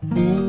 Música